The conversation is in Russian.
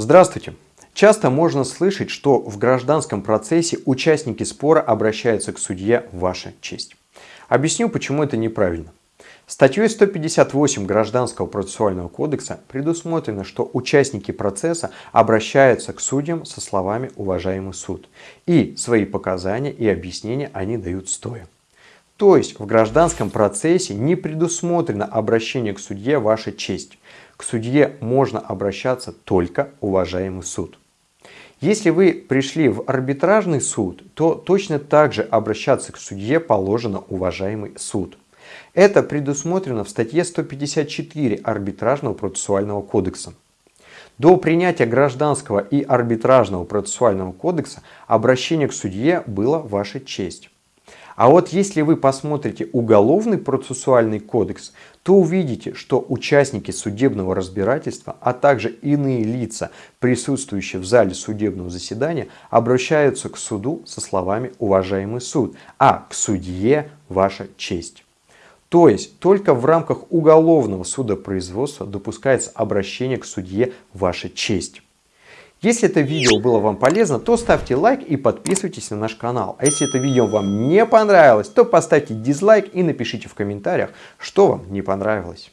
Здравствуйте! Часто можно слышать, что в гражданском процессе участники спора обращаются к судье «Ваша честь». Объясню, почему это неправильно. Статьей 158 Гражданского процессуального кодекса предусмотрено, что участники процесса обращаются к судьям со словами «Уважаемый суд» и свои показания и объяснения они дают стоя. То есть в гражданском процессе не предусмотрено обращение к судье «Ваша честь». К судье можно обращаться только уважаемый суд. Если вы пришли в арбитражный суд, то точно так же обращаться к судье положено уважаемый суд. Это предусмотрено в статье 154 Арбитражного процессуального кодекса. До принятия гражданского и арбитражного процессуального кодекса обращение к судье было ваша честь. А вот если вы посмотрите уголовный процессуальный кодекс, то увидите, что участники судебного разбирательства, а также иные лица, присутствующие в зале судебного заседания, обращаются к суду со словами «Уважаемый суд», а к судье «Ваша честь». То есть только в рамках уголовного судопроизводства допускается обращение к судье «Ваша честь». Если это видео было вам полезно, то ставьте лайк и подписывайтесь на наш канал. А если это видео вам не понравилось, то поставьте дизлайк и напишите в комментариях, что вам не понравилось.